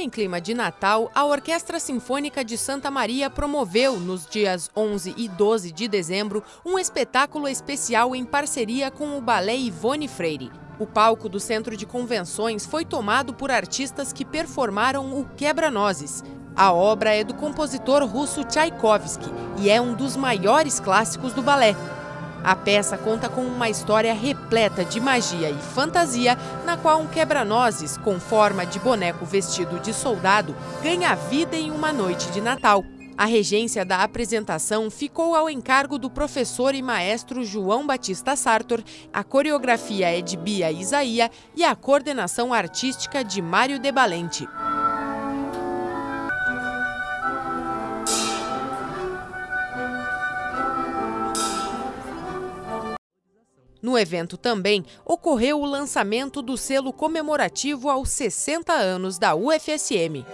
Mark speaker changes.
Speaker 1: em clima de Natal, a Orquestra Sinfônica de Santa Maria promoveu, nos dias 11 e 12 de dezembro, um espetáculo especial em parceria com o Balé Ivone Freire. O palco do Centro de Convenções foi tomado por artistas que performaram o Quebra-Nozes. A obra é do compositor russo Tchaikovsky e é um dos maiores clássicos do balé. A peça conta com uma história repleta de magia e fantasia, na qual um quebra-nozes, com forma de boneco vestido de soldado, ganha vida em uma noite de Natal. A regência da apresentação ficou ao encargo do professor e maestro João Batista Sartor, a coreografia é de Bia Isaia e a coordenação artística de Mário De No evento também ocorreu o lançamento do selo comemorativo aos 60 anos da UFSM.